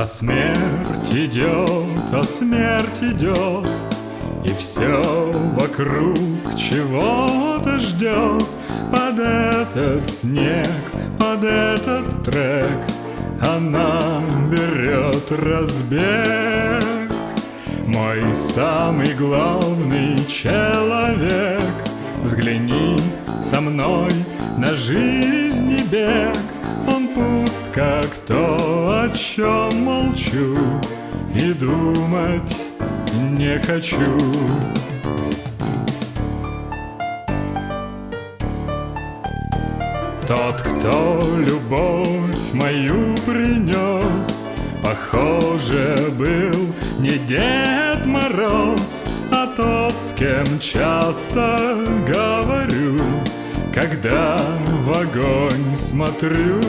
А смерть идет, а смерть идет, И все вокруг чего-то ждет. Под этот снег, под этот трек Она берет разбег. Мой самый главный человек Взгляни со мной на жизни бег. Он пуст, как то, о чем молчу. И думать не хочу. Тот, кто любовь мою принес Похоже, был не Дед Мороз тот, с кем часто говорю Когда в огонь смотрю.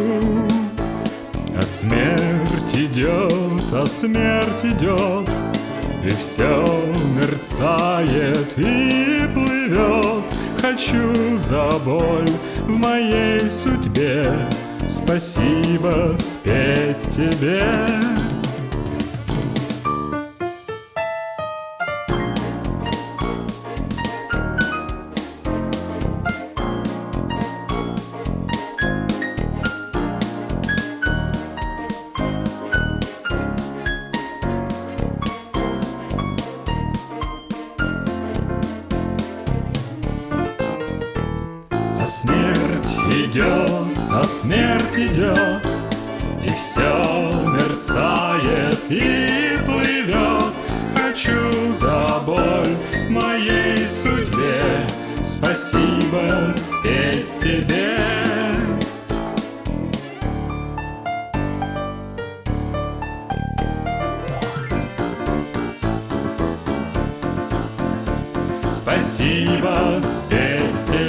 А смерть идет, а смерть идет И все мерцает и плывет. Хочу за боль в моей судьбе Спасибо спеть тебе А смерть идет, а смерть идет, И все мерцает и плывет. Хочу за боль моей судьбе Спасибо спеть тебе. Спасибо спеть тебе.